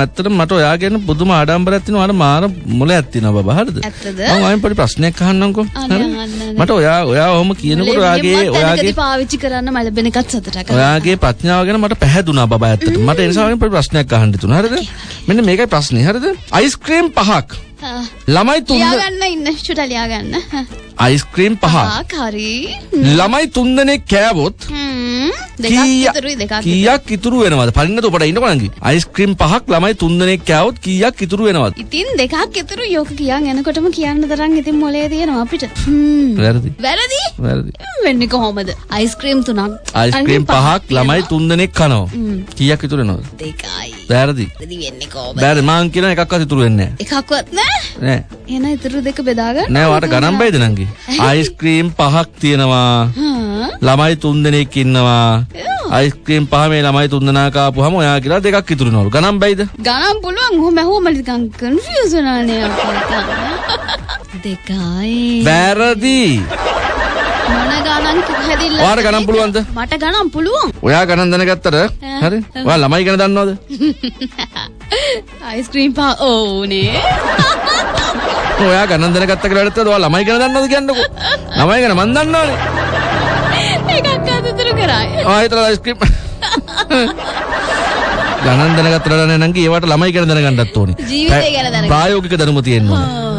මැත්තටම මට ඔයා ගැන පුදුම ආඩම්බරයක් තියෙනවා. අර මාර මොලයක් තියෙනවා බබා. හරිද? මම අයින් පොඩි ප්‍රශ්නයක් අහන්නම්කෝ. හරි? මට ඔයා ඔයා ඔහොම කියනකොට ඔයාගේ ඔයාගේ පාවිච්චි කරන්න මම ලැබෙන එකත් සතුටක්. ඔයාගේ ප්‍රඥාව ගැන මට පැහැදුනා බබා ඇත්තට. මට ඒ නිසා ඔයගෙන් පොඩි ප්‍රශ්නයක් අහන්න තුන. හරිද? මෙන්න මේකයි ප්‍රශ්නේ. හරිද? අයිස්ක්‍රීම් පහක්. ළමයි තුන් ලියාගන්න ඉන්න චුටා ලියාගන්න. අයිස්ක්‍රීම් පහක්. හරි. ළමයි තුන් දෙනෙක් කෑවොත් කීයක් ඉතුරු වෙනවද? පරින්නත ඔබට ඉන්නකො නංගි. අයිස්ක්‍රීම් පහක් ළමයි තුන් දෙනෙක් කෑවොත් කීයක් ඉතුරු වෙනවද? ඉතින් දෙකක් ඉතුරු යෝක කියන් එනකොටම කියන්න තරම් ඉතින් මොලේ තියෙනවා අපිට. වැරදි. වැරදි? වැරදි. වෙන්නේ කොහොමද? අයිස්ක්‍රීම් තුනක්. අයිස්ක්‍රීම් පහක් ළමයි තුන් දෙනෙක් කනවා. කීයක් ඉතුරු වෙනවද? දෙකයි. වැරදි. වෙන්නේ කොහොමද? බැරි මං කියන එකක්වත් ඉතුරු වෙන්නේ එකක්වත් නෑ. නැහැ. නෑ. එහෙනම් ඉතුරු දෙක බෙදාගන්න. නෑ වාට ගණන් බයිද නංගි? අයිස්ක්‍රීම් පහක් තියෙනවා. ළමයි තුන් දෙනෙක් ඉන්නවා. අයිස්ක්‍රීම් පහ මේ ළමයි තුන් දෙනා කාපුවම ඔයා කියලා දෙකක් ඉතුරු වෙනවලු. ගණන් බයිද? ගණන් පුළුවන් ඔහොම ඇහුවම නිකන් කන්ෆියුස් වෙනානේ. දෙකයි. වැරදි. මොන ගණන් හැදිල්ල ඔයාට ගණන් පුළුවන්ද? මට ගණන් පුළුවන් ඔයා ගණන් දැනගත්තට හරි? ඔයා ළමයි ගැන දන්නවද? අයිස්ක්‍රීම් පා ඕනේ ඔයා ගණන් දැනගත්ත කියලා වැඩත් ඔයා ළමයි ගැන දන්නවද කියන්නකෝ. ළමයි ගැන මන් දන්නවනේ. එකක් අතතුරු කරයි ආ හිතලා අයිස්ක්‍රීම් ගණන් දැනගත්තට නෑ නංගි ඒවට ළමයි ගැන දැනගන්නත් ඕනේ. ජීවිතය ගැන දැනගන්න. ප්‍රායෝගික දැනුම තියෙන්න ඕනේ.